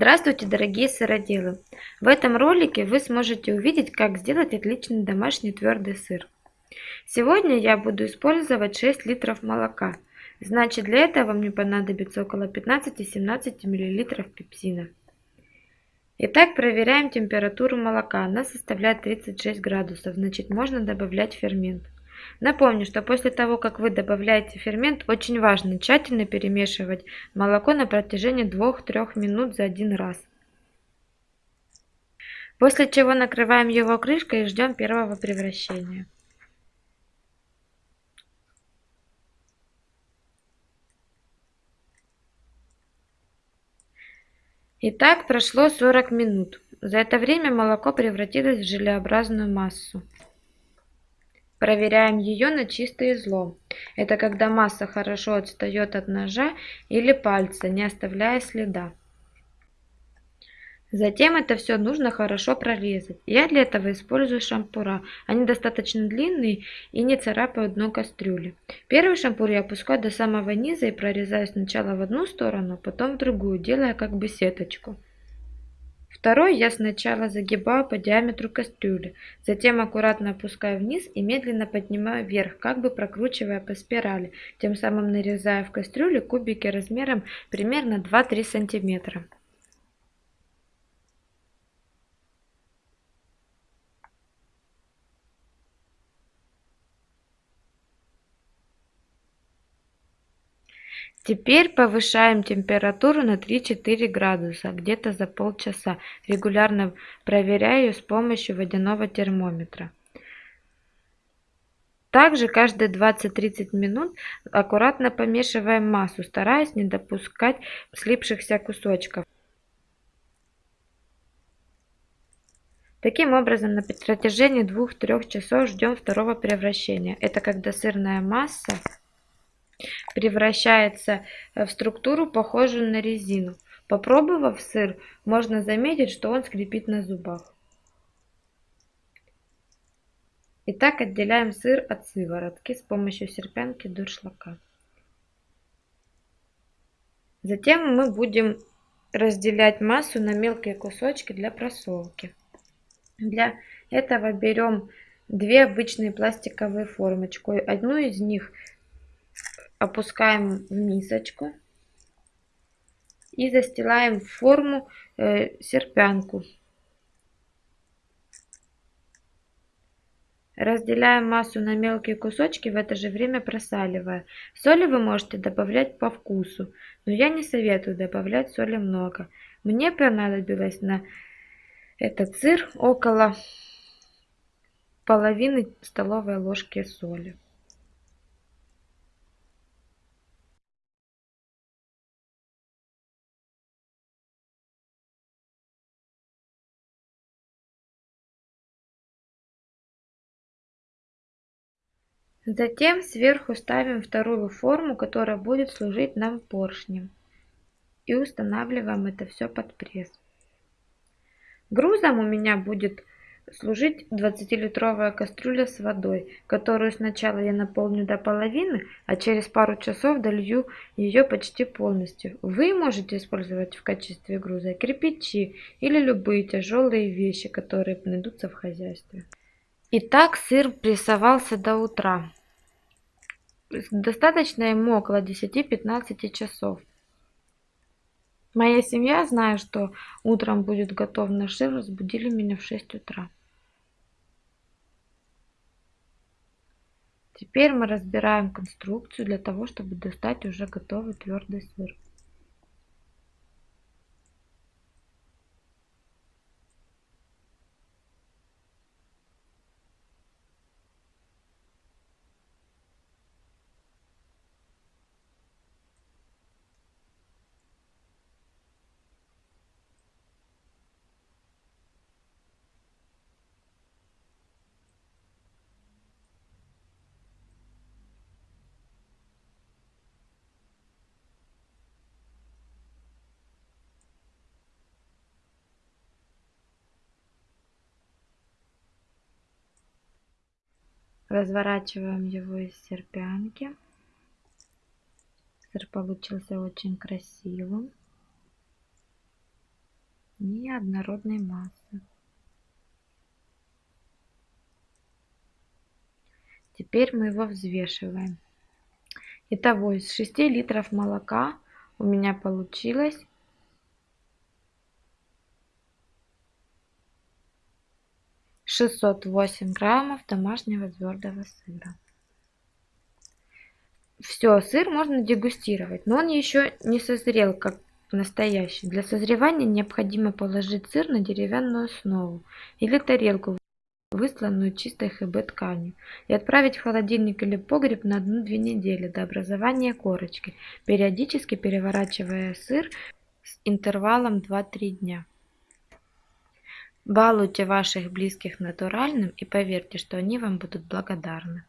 Здравствуйте, дорогие сыроделы! В этом ролике вы сможете увидеть, как сделать отличный домашний твердый сыр. Сегодня я буду использовать 6 литров молока. Значит, для этого мне понадобится около 15-17 мл пепсина. Итак, проверяем температуру молока. Она составляет 36 градусов, значит можно добавлять фермент. Напомню, что после того, как вы добавляете фермент, очень важно тщательно перемешивать молоко на протяжении 2-3 минут за один раз. После чего накрываем его крышкой и ждем первого превращения. Итак, прошло 40 минут. За это время молоко превратилось в желеобразную массу. Проверяем ее на чистый излом. Это когда масса хорошо отстает от ножа или пальца, не оставляя следа. Затем это все нужно хорошо прорезать. Я для этого использую шампура. Они достаточно длинные и не царапают дно кастрюли. Первый шампур я опускаю до самого низа и прорезаю сначала в одну сторону, потом в другую, делая как бы сеточку. Второй я сначала загибаю по диаметру кастрюли, затем аккуратно опускаю вниз и медленно поднимаю вверх, как бы прокручивая по спирали, тем самым нарезая в кастрюле кубики размером примерно 2-3 сантиметра. Теперь повышаем температуру на 3-4 градуса, где-то за полчаса, регулярно проверяя ее с помощью водяного термометра. Также каждые 20-30 минут аккуратно помешиваем массу, стараясь не допускать слипшихся кусочков. Таким образом, на протяжении 2-3 часов ждем второго превращения. Это когда сырная масса превращается в структуру, похожую на резину. Попробовав сыр, можно заметить, что он скрипит на зубах. Итак, отделяем сыр от сыворотки с помощью серпянки дуршлака. Затем мы будем разделять массу на мелкие кусочки для просолки. Для этого берем две обычные пластиковые формочки. Одну из них опускаем в мисочку и застилаем форму э, серпянку. Разделяем массу на мелкие кусочки, в это же время просаливая. Соли вы можете добавлять по вкусу, но я не советую добавлять соли много. Мне понадобилось на этот сыр около половины столовой ложки соли. Затем сверху ставим вторую форму, которая будет служить нам поршнем. И устанавливаем это все под пресс. Грузом у меня будет служить 20-литровая кастрюля с водой, которую сначала я наполню до половины, а через пару часов долью ее почти полностью. Вы можете использовать в качестве груза кирпичи или любые тяжелые вещи, которые найдутся в хозяйстве. Итак, сыр прессовался до утра. Достаточно ему около 10-15 часов. Моя семья, зная, что утром будет готов наш сыр, разбудили меня в 6 утра. Теперь мы разбираем конструкцию для того, чтобы достать уже готовый твердый сыр. Разворачиваем его из серпянки. Сыр получился очень красивым. неоднородной массы. Теперь мы его взвешиваем. Итого из 6 литров молока у меня получилось шестьсот восемь граммов домашнего твердого сыра. Все, сыр можно дегустировать, но он еще не созрел как настоящий. Для созревания необходимо положить сыр на деревянную основу или тарелку высланную чистой ХБ тканью, и отправить в холодильник или погреб на 1-2 недели до образования корочки, периодически переворачивая сыр с интервалом 2-3 дня. Балуйте ваших близких натуральным и поверьте, что они вам будут благодарны.